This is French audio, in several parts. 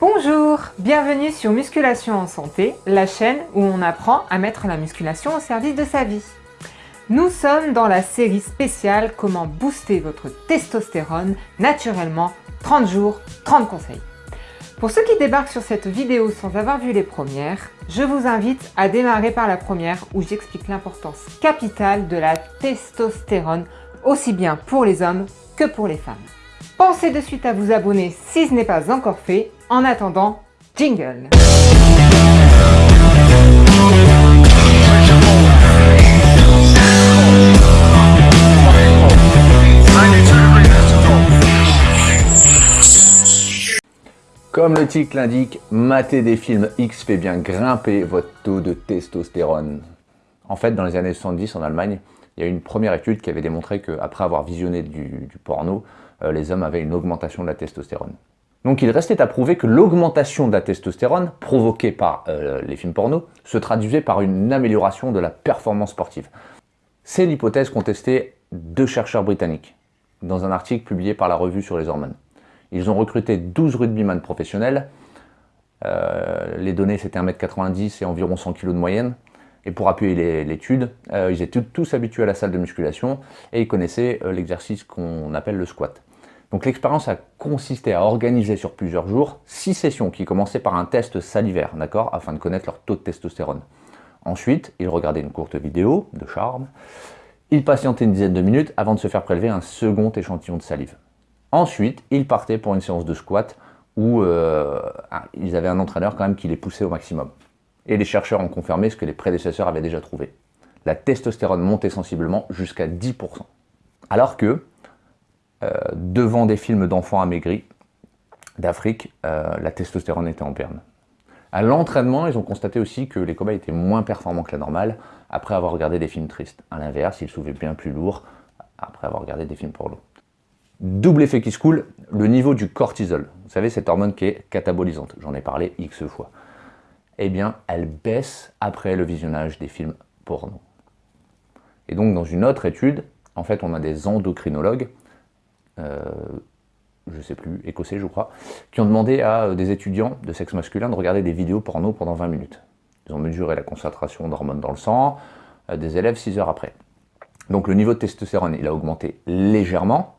Bonjour, bienvenue sur Musculation en Santé, la chaîne où on apprend à mettre la musculation au service de sa vie. Nous sommes dans la série spéciale Comment booster votre testostérone naturellement 30 jours, 30 conseils. Pour ceux qui débarquent sur cette vidéo sans avoir vu les premières, je vous invite à démarrer par la première où j'explique l'importance capitale de la testostérone aussi bien pour les hommes que pour les femmes. Pensez de suite à vous abonner si ce n'est pas encore fait. En attendant, jingle Comme le titre l'indique, mater des films X fait bien grimper votre taux de testostérone. En fait, dans les années 70 en Allemagne, il y a eu une première étude qui avait démontré qu'après avoir visionné du, porno, euh, les hommes avaient une augmentation de la testostérone. Donc il restait à prouver que l'augmentation de la testostérone provoquée par euh, les films porno se traduisait par une amélioration de la performance sportive. C'est l'hypothèse qu'ont testée deux chercheurs britanniques dans un article publié par la revue sur les hormones. Ils ont recruté 12 rugbyman professionnels, euh, les données c'était 1m90 et environ 100 kg de moyenne, et pour appuyer l'étude, euh, ils étaient tous habitués à la salle de musculation et ils connaissaient l'exercice qu'on appelle le squat. Donc l'expérience a consisté à organiser sur plusieurs jours six sessions qui commençaient par un test salivaire, d'accord, afin de connaître leur taux de testostérone. Ensuite, ils regardaient une courte vidéo de charme. Ils patientaient une dizaine de minutes avant de se faire prélever un second échantillon de salive. Ensuite, ils partaient pour une séance de squat où euh, ils avaient un entraîneur quand même qui les poussait au maximum et les chercheurs ont confirmé ce que les prédécesseurs avaient déjà trouvé. La testostérone montait sensiblement jusqu'à 10%. Alors que, devant des films d'enfants amaigris d'Afrique, euh, la testostérone était en berne. À l'entraînement, ils ont constaté aussi que les cobayes étaient moins performants que la normale après avoir regardé des films tristes. A l'inverse, ils soulevaient bien plus lourd après avoir regardé des films porno. Double effet qui se coule, le niveau du cortisol. Vous savez, cette hormone qui est catabolisante. J'en ai parlé X fois eh bien, elle baisse après le visionnage des films porno. Et donc, dans une autre étude, en fait, on a des endocrinologues, euh, je ne sais plus, écossais je crois, qui ont demandé à euh, des étudiants de sexe masculin de regarder des vidéos porno pendant 20 minutes. Ils ont mesuré la concentration d'hormones dans le sang euh, des élèves 6 heures après. Donc le niveau de testostérone, il a augmenté légèrement,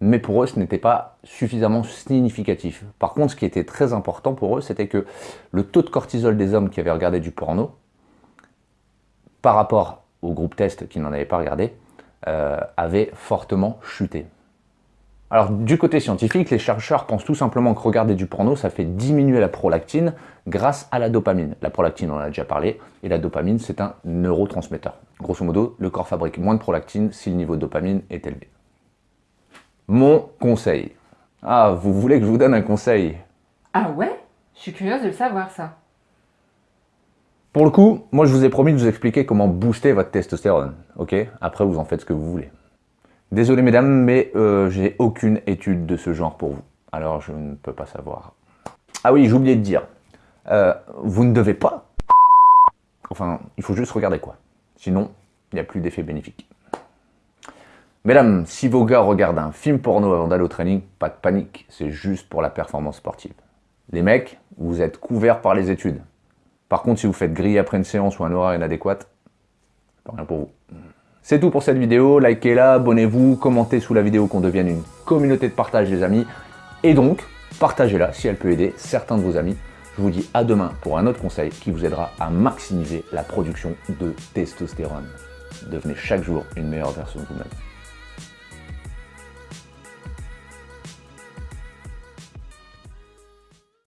mais pour eux, ce n'était pas suffisamment significatif. Par contre, ce qui était très important pour eux, c'était que le taux de cortisol des hommes qui avaient regardé du porno, par rapport au groupe test qui n'en avait pas regardé, euh, avait fortement chuté. Alors, du côté scientifique, les chercheurs pensent tout simplement que regarder du porno, ça fait diminuer la prolactine grâce à la dopamine. La prolactine, on en a déjà parlé, et la dopamine, c'est un neurotransmetteur. Grosso modo, le corps fabrique moins de prolactine si le niveau de dopamine est élevé. Mon conseil. Ah, vous voulez que je vous donne un conseil? Ah ouais? Je suis curieuse de le savoir ça. Pour le coup, moi je vous ai promis de vous expliquer comment booster votre testostérone, ok? Après vous en faites ce que vous voulez. Désolé mesdames, mais euh, j'ai aucune étude de ce genre pour vous. Alors je ne peux pas savoir. Ah oui, j'ai oublié de dire. Euh, vous ne devez pas... Enfin, il faut juste regarder quoi. Sinon, il n'y a plus d'effet bénéfique. Mesdames, si vos gars regardent un film porno avant d'aller au training, pas de panique, c'est juste pour la performance sportive. Les mecs, vous êtes couverts par les études. Par contre, si vous faites griller après une séance ou un horaire inadéquat, rien pour vous. C'est tout pour cette vidéo, likez-la, abonnez-vous, commentez sous la vidéo qu'on devienne une communauté de partage les amis, et donc, partagez-la si elle peut aider certains de vos amis. Je vous dis à demain pour un autre conseil qui vous aidera à maximiser la production de testostérone. Devenez chaque jour une meilleure version de vous-même.